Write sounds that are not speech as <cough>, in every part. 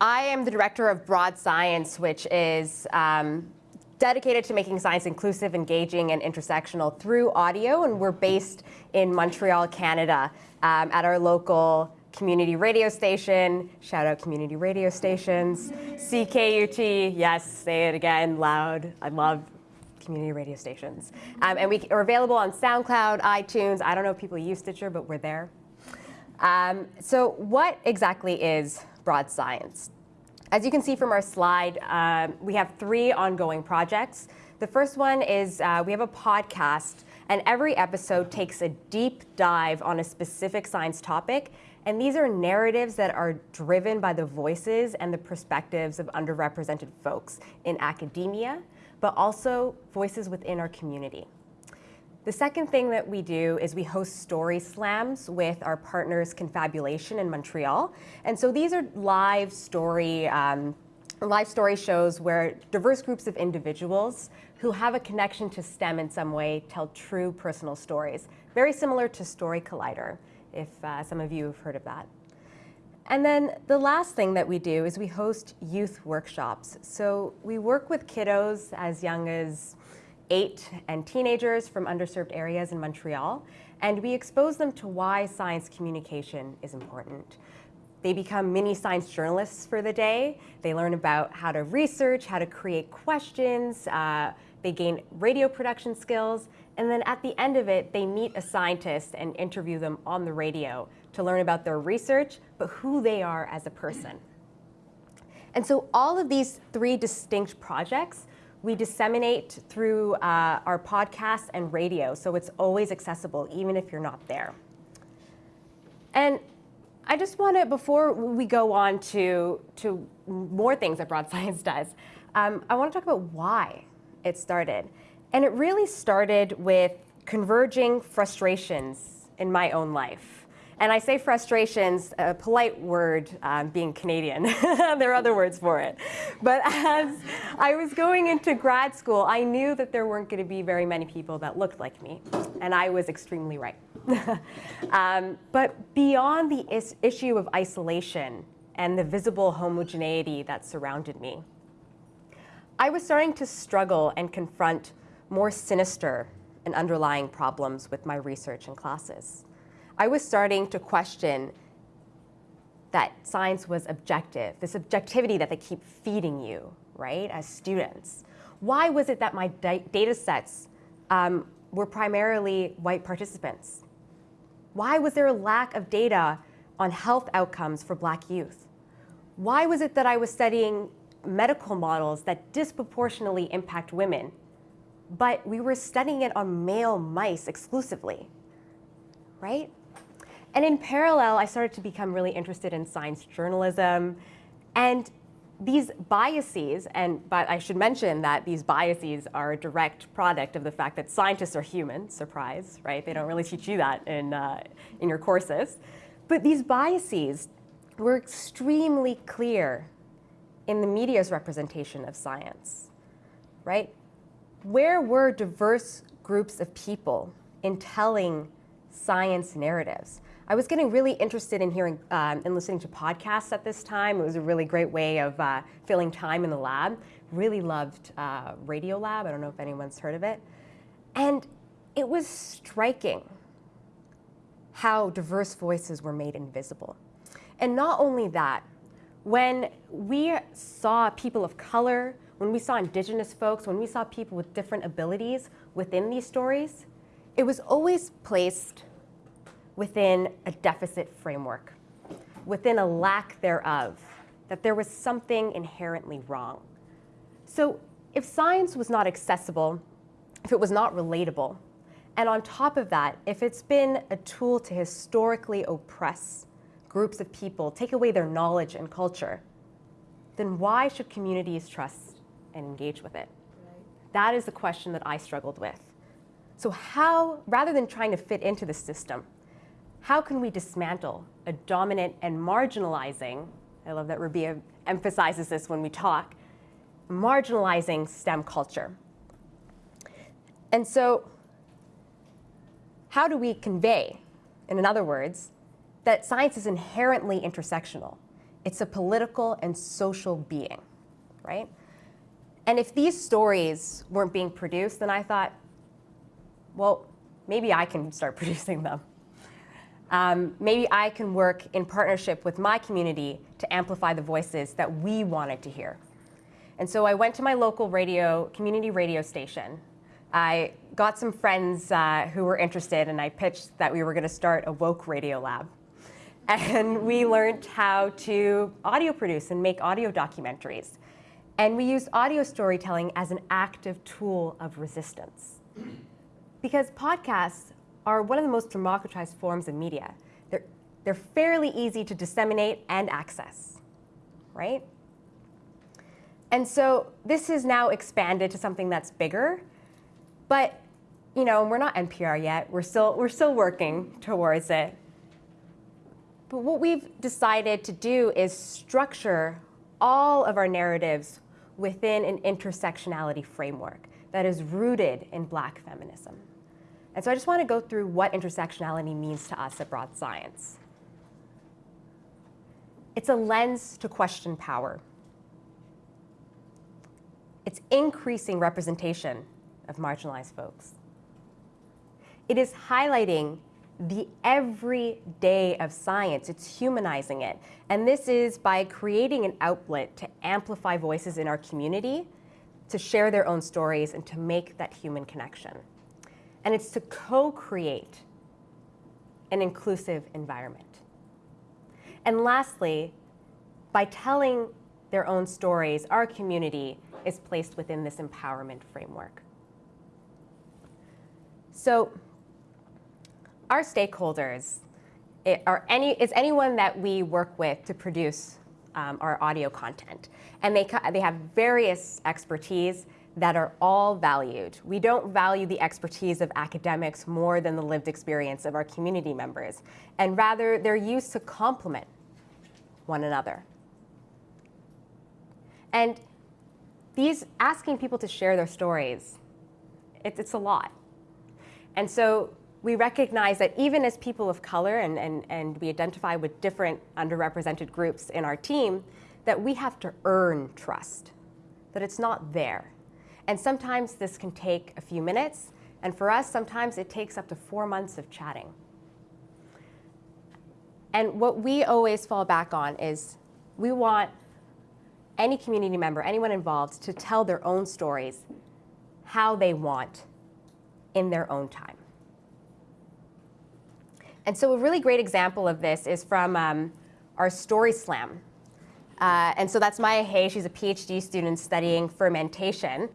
I am the director of Broad Science, which is um, dedicated to making science inclusive, engaging, and intersectional through audio, and we're based in Montreal, Canada, um, at our local community radio station. Shout out community radio stations. CKUT, yes, say it again loud. I love community radio stations. Um, and we are available on SoundCloud, iTunes. I don't know if people use Stitcher, but we're there. Um, so what exactly is broad science? As you can see from our slide, um, we have three ongoing projects. The first one is uh, we have a podcast, and every episode takes a deep dive on a specific science topic. And these are narratives that are driven by the voices and the perspectives of underrepresented folks in academia, but also voices within our community. The second thing that we do is we host story slams with our partners Confabulation in Montreal. And so these are live story, um, live story shows where diverse groups of individuals who have a connection to STEM in some way tell true personal stories. Very similar to Story Collider, if uh, some of you have heard of that. And then the last thing that we do is we host youth workshops. So we work with kiddos as young as eight and teenagers from underserved areas in Montreal, and we expose them to why science communication is important. They become mini science journalists for the day. They learn about how to research, how to create questions, uh, they gain radio production skills, and then at the end of it, they meet a scientist and interview them on the radio to learn about their research, but who they are as a person. And so all of these three distinct projects we disseminate through uh, our podcast and radio, so it's always accessible, even if you're not there. And I just want to, before we go on to, to more things that Broad <laughs> Science does, um, I want to talk about why it started. And it really started with converging frustrations in my own life. And I say frustrations, a polite word um, being Canadian. <laughs> there are other words for it. But as I was going into grad school, I knew that there weren't going to be very many people that looked like me. And I was extremely right. <laughs> um, but beyond the is issue of isolation and the visible homogeneity that surrounded me, I was starting to struggle and confront more sinister and underlying problems with my research and classes. I was starting to question that science was objective, this objectivity that they keep feeding you, right, as students. Why was it that my data sets um, were primarily white participants? Why was there a lack of data on health outcomes for black youth? Why was it that I was studying medical models that disproportionately impact women, but we were studying it on male mice exclusively, right? And in parallel, I started to become really interested in science journalism. And these biases, and but I should mention that these biases are a direct product of the fact that scientists are human, surprise, right? They don't really teach you that in, uh, in your courses. But these biases were extremely clear in the media's representation of science, right? Where were diverse groups of people in telling science narratives? I was getting really interested in hearing um, and listening to podcasts at this time. It was a really great way of uh, filling time in the lab. Really loved uh, Radiolab. I don't know if anyone's heard of it. And it was striking how diverse voices were made invisible. And not only that, when we saw people of color, when we saw indigenous folks, when we saw people with different abilities within these stories, it was always placed within a deficit framework, within a lack thereof, that there was something inherently wrong. So if science was not accessible, if it was not relatable, and on top of that, if it's been a tool to historically oppress groups of people, take away their knowledge and culture, then why should communities trust and engage with it? Right. That is the question that I struggled with. So how, rather than trying to fit into the system, how can we dismantle a dominant and marginalizing, I love that Rabia emphasizes this when we talk, marginalizing STEM culture. And so how do we convey, in other words, that science is inherently intersectional? It's a political and social being, right? And if these stories weren't being produced, then I thought, well, maybe I can start <laughs> producing them. Um, maybe I can work in partnership with my community to amplify the voices that we wanted to hear. And so I went to my local radio, community radio station. I got some friends uh, who were interested, and I pitched that we were going to start a woke radio lab. And we learned how to audio produce and make audio documentaries. And we used audio storytelling as an active tool of resistance. Because podcasts are one of the most democratized forms of media. They're, they're fairly easy to disseminate and access, right? And so this is now expanded to something that's bigger, but you know, we're not NPR yet. We're still, we're still working towards it. But what we've decided to do is structure all of our narratives within an intersectionality framework that is rooted in black feminism. And so I just want to go through what intersectionality means to us at Broad Science. It's a lens to question power. It's increasing representation of marginalized folks. It is highlighting the everyday of science. It's humanizing it. And this is by creating an outlet to amplify voices in our community, to share their own stories, and to make that human connection and it's to co-create an inclusive environment. And lastly, by telling their own stories, our community is placed within this empowerment framework. So our stakeholders are any, is anyone that we work with to produce um, our audio content. And they, they have various expertise that are all valued. We don't value the expertise of academics more than the lived experience of our community members, and rather they're used to complement one another. And these asking people to share their stories, it, it's a lot. And so we recognize that even as people of color and, and, and we identify with different underrepresented groups in our team, that we have to earn trust, that it's not there. And sometimes this can take a few minutes, and for us, sometimes it takes up to four months of chatting. And what we always fall back on is we want any community member, anyone involved, to tell their own stories how they want in their own time. And so a really great example of this is from um, our Story Slam. Uh, and so that's Maya Hey. She's a PhD student studying fermentation.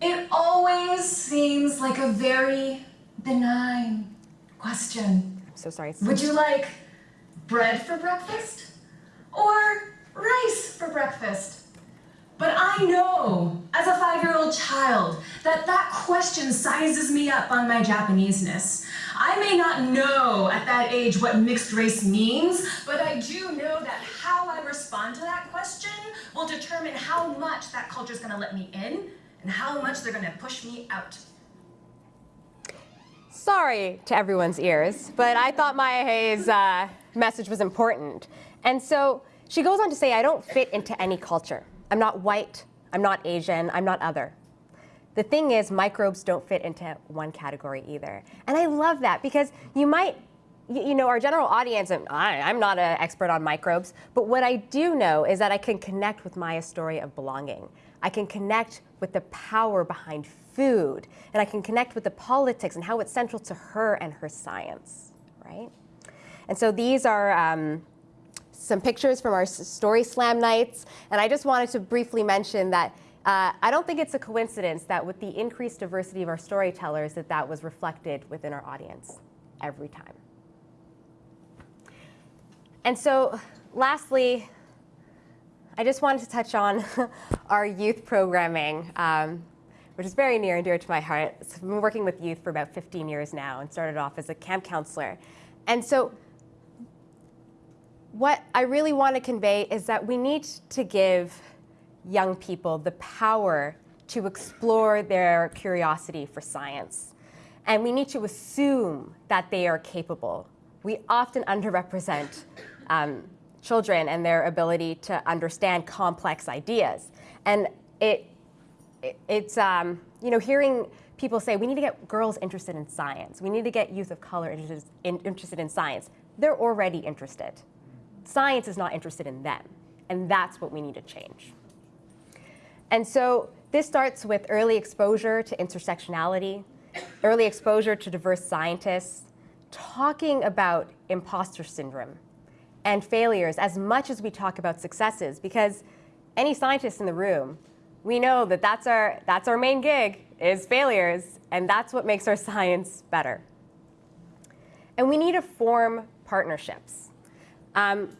It always seems like a very benign question. I'm so sorry. Would you like bread for breakfast or rice for breakfast? But I know, as a five-year-old child, that that question sizes me up on my Japaneseness. I may not know at that age what mixed race means, but I do know that how I respond to that question will determine how much that culture is going to let me in and how much they're going to push me out. Sorry to everyone's ears, but I thought Maya Hey's uh, message was important. And so she goes on to say, I don't fit into any culture. I'm not white, I'm not Asian, I'm not other. The thing is, microbes don't fit into one category either. And I love that because you might, you know, our general audience, and I, I'm not an expert on microbes, but what I do know is that I can connect with Maya's story of belonging. I can connect with the power behind food, and I can connect with the politics and how it's central to her and her science, right? And so these are um, some pictures from our Story Slam nights, and I just wanted to briefly mention that uh, I don't think it's a coincidence that with the increased diversity of our storytellers that that was reflected within our audience every time. And so lastly, I just wanted to touch on <laughs> our youth programming, um, which is very near and dear to my heart. So I've been working with youth for about 15 years now and started off as a camp counselor. And so what I really want to convey is that we need to give young people the power to explore their curiosity for science. And we need to assume that they are capable. We often underrepresent um, children and their ability to understand complex ideas. And it, it it's, um, you know, hearing people say, we need to get girls interested in science. We need to get youth of color interested in, interested in science. They're already interested. Science is not interested in them. And that's what we need to change. And so this starts with early exposure to intersectionality, early exposure to diverse scientists, talking about imposter syndrome and failures as much as we talk about successes, because any scientist in the room, we know that that's our, that's our main gig, is failures, and that's what makes our <laughs> science better. And we need to form partnerships. Um,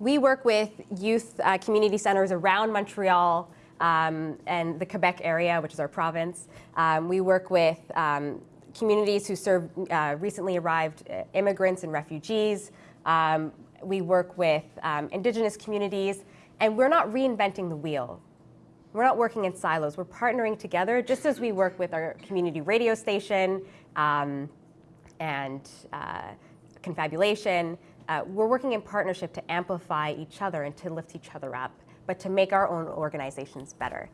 we work with youth uh, community centers around Montreal um, and the Quebec area, which is our province. Um, we work with um, communities who serve uh, recently arrived uh, immigrants and refugees. Um, we work with um, indigenous communities, and we're not reinventing the wheel. We're not working in silos. We're partnering together, just as we work with our community radio station um, and uh, confabulation. Uh, we're working in partnership to amplify each other and to lift each other up but to make our own organizations better.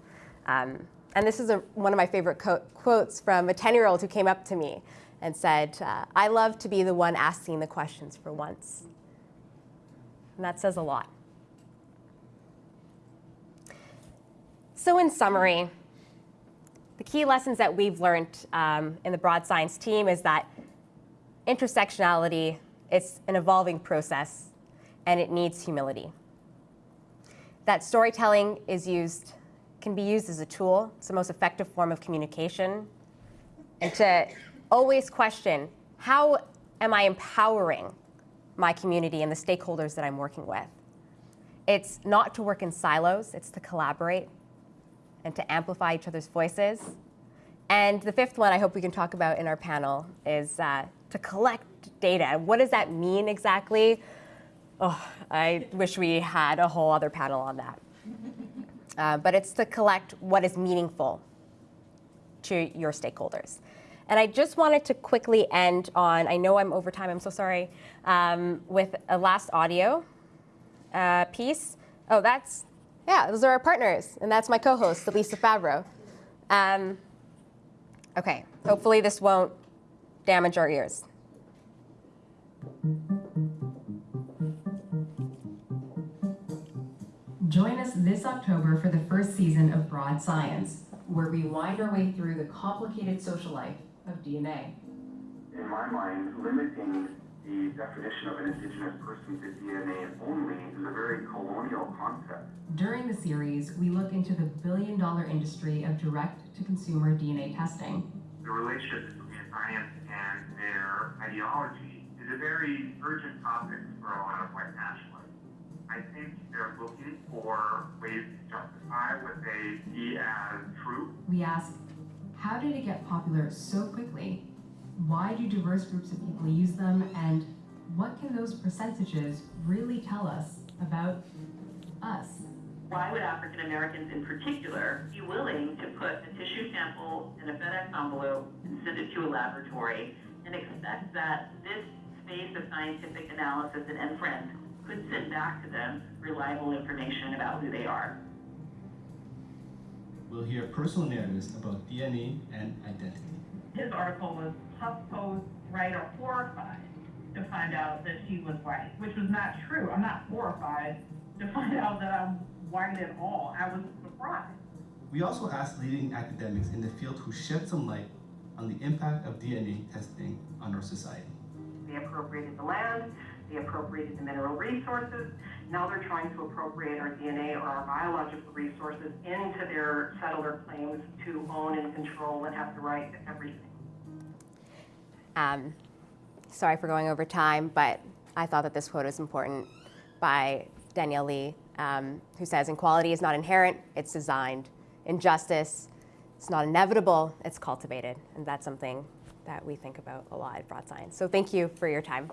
Um, and this is a, one of my favorite quotes from a 10-year-old who came up to me and said, uh, I love to be the one asking the questions for once. And that says a lot. So in summary, the key lessons that we've learned um, in the broad science team is that intersectionality is an evolving process and it needs humility that storytelling is used, can be used as a tool. It's the most effective form of communication. And to always question, how am I empowering my community and the stakeholders that I'm working with? It's not to work in silos, it's to collaborate and to amplify each other's voices. And the fifth one I hope we can talk about in our panel is uh, to collect data. What does that mean exactly? Oh, I wish we had a whole other panel on that. Uh, but it's to collect what is meaningful to your stakeholders. And I just wanted to quickly end on, I know I'm over time, I'm so sorry, um, with a last audio uh, piece. Oh, that's, yeah, those are our partners. And that's my co-host, Elisa Favreau. Um, okay, hopefully this won't damage our ears. Join us this October for the first season of Broad Science, where we wind our way through the complicated social life of DNA. In my mind, limiting the definition of an indigenous person to DNA only is a very colonial concept. During the series, we look into the billion dollar industry of direct-to-consumer DNA testing. The relationship between science and their ideology is a very urgent topic for a lot of white nationalists. I think they're looking for ways to justify what they see as true. We ask, how did it get popular so quickly? Why do diverse groups of people use them? And what can those percentages really tell us about us? Why would African Americans in particular be willing to put a tissue sample in a FedEx envelope and send it to a laboratory and expect that this space of scientific analysis and inference could send back to them reliable information about who they are. We'll hear personal narratives about DNA and identity. His article was HuffPost right or horrified to find out that she was white, which was not true. I'm not horrified to find out that I'm white at all. I was surprised. We also asked leading academics in the field who shed some light on the impact of DNA testing on our society. They appropriated the land, they appropriated the mineral resources. Now they're trying to appropriate our DNA or our biological resources into their settler claims to own and control and have the right to everything. Um, sorry for going over time, but I thought that this quote is important by Danielle Lee, um, who says, inequality is not inherent, it's designed. Injustice, it's not inevitable, it's cultivated. And that's something that we think about a lot at Broad Science. So thank you for your time.